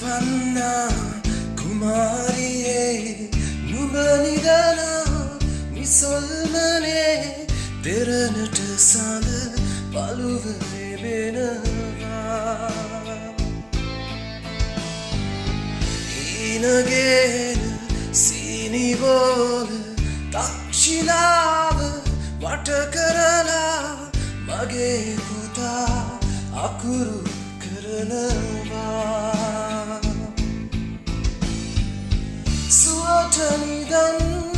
වන්නා කුමාරියේ නුඹ නිදනා මිසොල්මනේ දෙරනට සඳ බලුවනේ වෙනවා හීනගෙන සීනිබෝල තක්ෂිලාව වට කරලා මගේ පුතා අකුරු කරනවා. Sua eternidade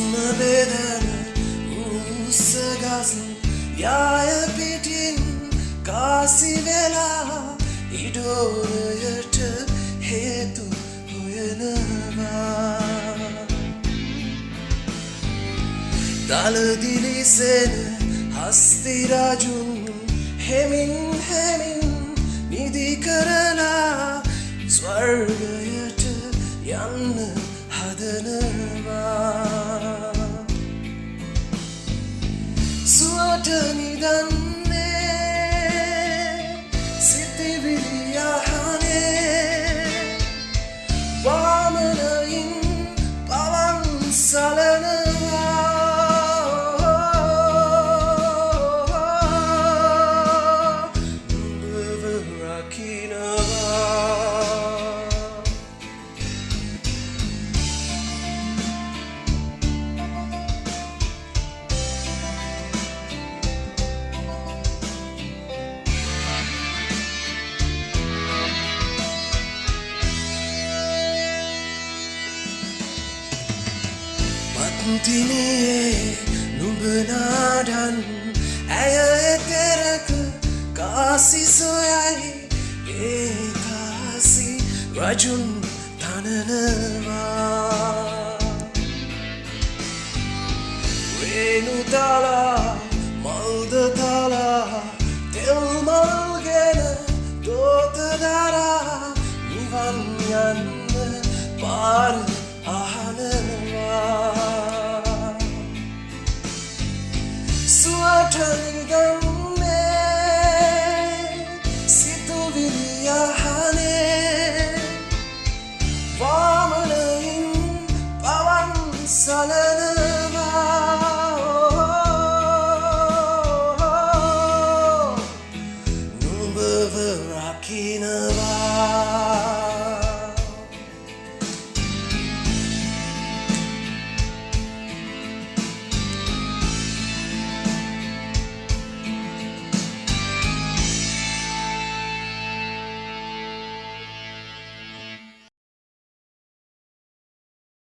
හුස්ම බෙදන උස්සගස් යාය පිටින් කාසි වෙලා ඉඩෝරයට හේතු හොයනවා. දලදිලිසෙන හස්තිරජුන් හෙමින් හෙමින් නිදි කරලා ස්වර්ගයට යන්න හදනවා සුවට නිදන්නේ සිතිවිලියහනේ මත්තිනේ නුඹනාඩන් ඇය එතරක කාසි සොයයි ඒකාසි රජුන් තනනවා රේනු තලා මල්ද තලා